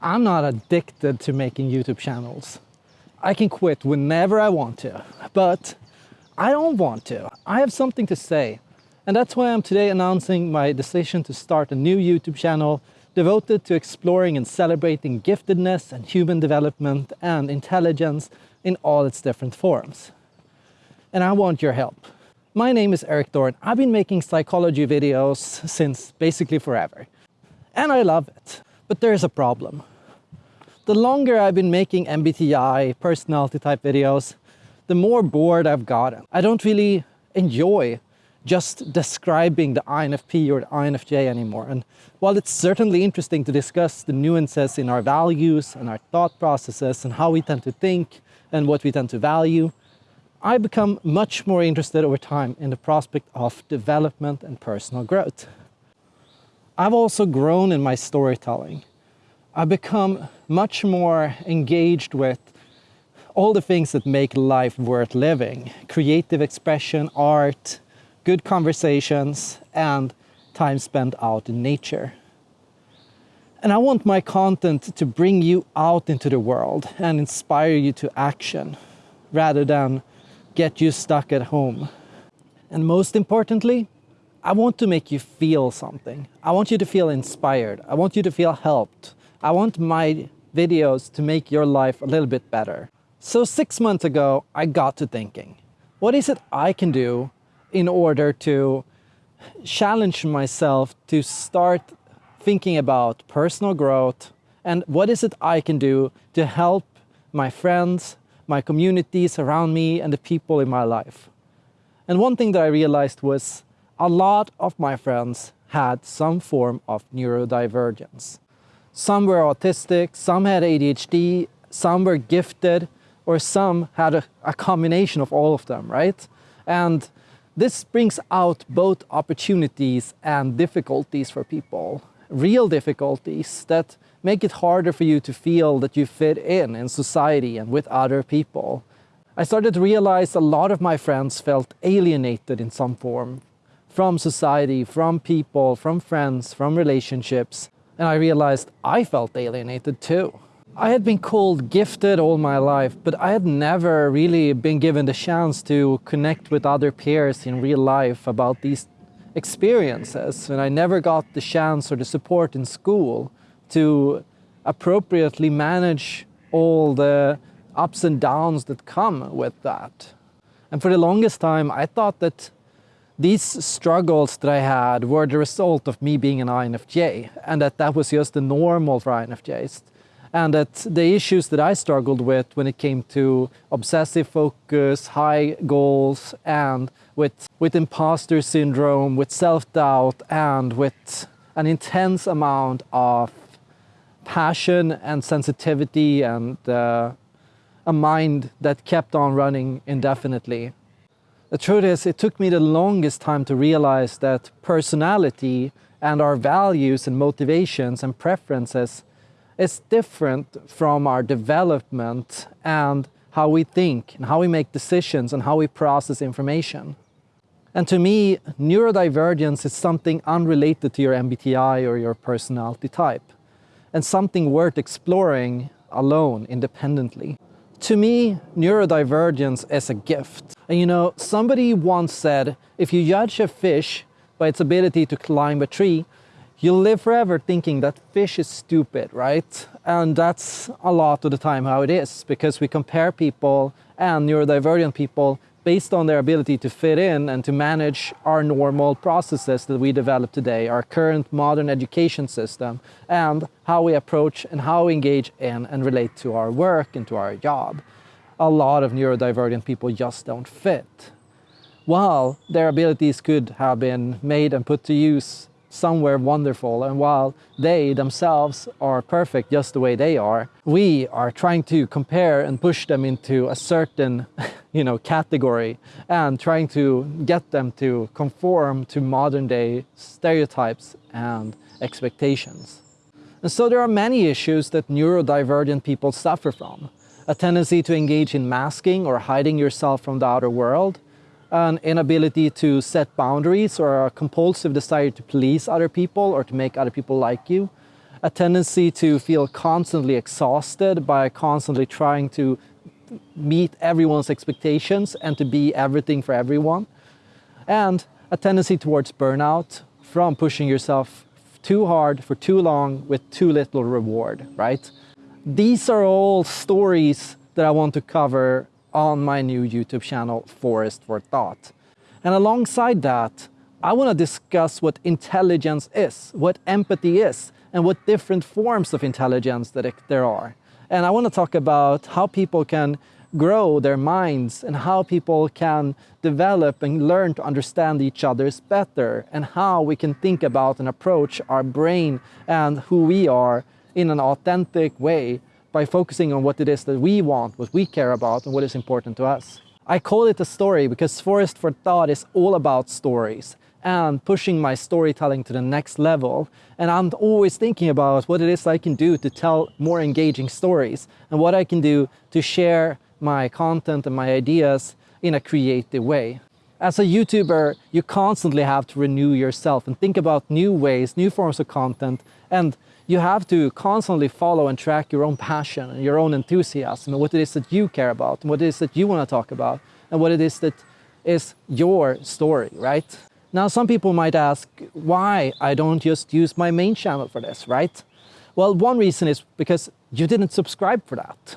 I'm not addicted to making YouTube channels. I can quit whenever I want to, but I don't want to. I have something to say. And that's why I'm today announcing my decision to start a new YouTube channel devoted to exploring and celebrating giftedness and human development and intelligence in all its different forms. And I want your help. My name is Erik Thor. I've been making psychology videos since basically forever. And I love it. But there's a problem. The longer I've been making MBTI personality type videos, the more bored I've gotten. I don't really enjoy just describing the INFP or the INFJ anymore. And while it's certainly interesting to discuss the nuances in our values and our thought processes and how we tend to think and what we tend to value, I become much more interested over time in the prospect of development and personal growth. I've also grown in my storytelling. I've become much more engaged with all the things that make life worth living. Creative expression, art, good conversations, and time spent out in nature. And I want my content to bring you out into the world and inspire you to action, rather than get you stuck at home. And most importantly, I want to make you feel something. I want you to feel inspired. I want you to feel helped. I want my videos to make your life a little bit better. So six months ago, I got to thinking, what is it I can do in order to challenge myself to start thinking about personal growth and what is it I can do to help my friends, my communities around me and the people in my life. And one thing that I realized was a lot of my friends had some form of neurodivergence. Some were autistic, some had ADHD, some were gifted, or some had a, a, combination of all of them, right? And this brings out both opportunities and difficulties for people, real difficulties that make it harder for you to feel that you fit in in society and with other people. I started to realize a lot of my friends felt alienated in some form from society, from people, from friends, from relationships, and I realized I felt alienated too. I had been called gifted all my life, but I had never really been given the chance to connect with other peers in real life about these experiences. And I never got the chance or the support in school to appropriately manage all the ups and downs that come with that. And for the longest time, I thought that these struggles that I had were the result of me being an INFJ and that that was just the normal for INFJs. And that the issues that I struggled with when it came to obsessive focus, high goals, and with, with imposter syndrome, with self-doubt, and with an intense amount of passion and sensitivity and uh, a mind that kept on running indefinitely the truth is, it took me the longest time to realize that personality and our values and motivations and preferences is different from our development and how we think and how we make decisions and how we process information. And to me, neurodivergence is something unrelated to your MBTI or your personality type and something worth exploring alone, independently. To me, neurodivergence is a gift. And you know, somebody once said, if you judge a fish by its ability to climb a tree, you'll live forever thinking that fish is stupid, right? And that's a lot of the time how it is, because we compare people and neurodivergent people based on their ability to fit in and to manage our normal processes that we develop today, our current modern education system, and how we approach and how we engage in and relate to our work and to our job. A lot of neurodivergent people just don't fit. While their abilities could have been made and put to use somewhere wonderful and while they themselves are perfect just the way they are we are trying to compare and push them into a certain you know category and trying to get them to conform to modern day stereotypes and expectations. And so there are many issues that neurodivergent people suffer from. A tendency to engage in masking or hiding yourself from the outer world an inability to set boundaries or a compulsive desire to please other people or to make other people like you, a tendency to feel constantly exhausted by constantly trying to meet everyone's expectations and to be everything for everyone, and a tendency towards burnout from pushing yourself too hard for too long with too little reward, right? These are all stories that I want to cover on my new YouTube channel, Forest for Thought. And alongside that, I want to discuss what intelligence is, what empathy is, and what different forms of intelligence that there are. And I want to talk about how people can grow their minds and how people can develop and learn to understand each other's better and how we can think about and approach our brain and who we are in an authentic way by focusing on what it is that we want, what we care about and what is important to us. I call it a story because Forest for Thought is all about stories and pushing my storytelling to the next level. And I'm always thinking about what it is I can do to tell more engaging stories and what I can do to share my content and my ideas in a creative way. As a YouTuber, you constantly have to renew yourself and think about new ways, new forms of content, and you have to constantly follow and track your own passion and your own enthusiasm and what it is that you care about and what it is that you want to talk about and what it is that is your story, right? Now, some people might ask why I don't just use my main channel for this, right? Well, one reason is because you didn't subscribe for that.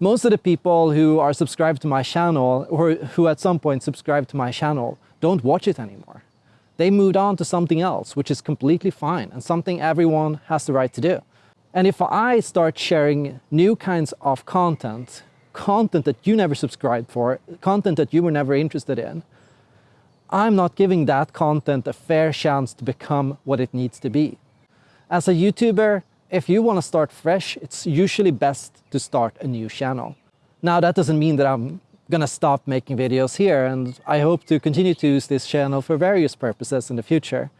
Most of the people who are subscribed to my channel or who at some point subscribed to my channel don't watch it anymore. They moved on to something else, which is completely fine and something everyone has the right to do. And if I start sharing new kinds of content, content that you never subscribed for, content that you were never interested in, I'm not giving that content a fair chance to become what it needs to be. As a YouTuber, if you want to start fresh, it's usually best to start a new channel. Now that doesn't mean that I'm gonna stop making videos here and I hope to continue to use this channel for various purposes in the future.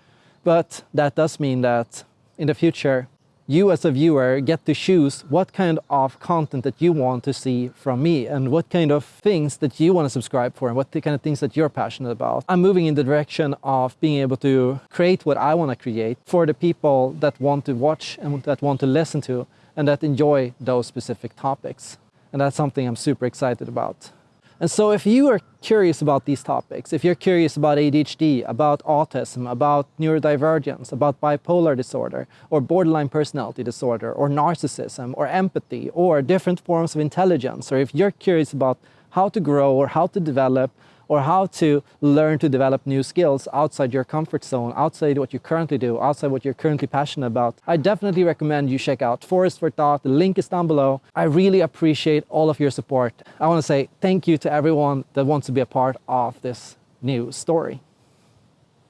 But that does mean that in the future, you as a viewer get to choose what kind of content that you want to see from me and what kind of things that you want to subscribe for and what the kind of things that you're passionate about. I'm moving in the direction of being able to create what I want to create for the people that want to watch and that want to listen to and that enjoy those specific topics. And that's something I'm super excited about. And so if you are curious about these topics, if you're curious about ADHD, about autism, about neurodivergence, about bipolar disorder, or borderline personality disorder, or narcissism, or empathy, or different forms of intelligence, or if you're curious about how to grow or how to develop or how to learn to develop new skills outside your comfort zone, outside what you currently do, outside what you're currently passionate about, I definitely recommend you check out Forest for Thought. The link is down below. I really appreciate all of your support. I want to say thank you to everyone that wants to be a part of this new story.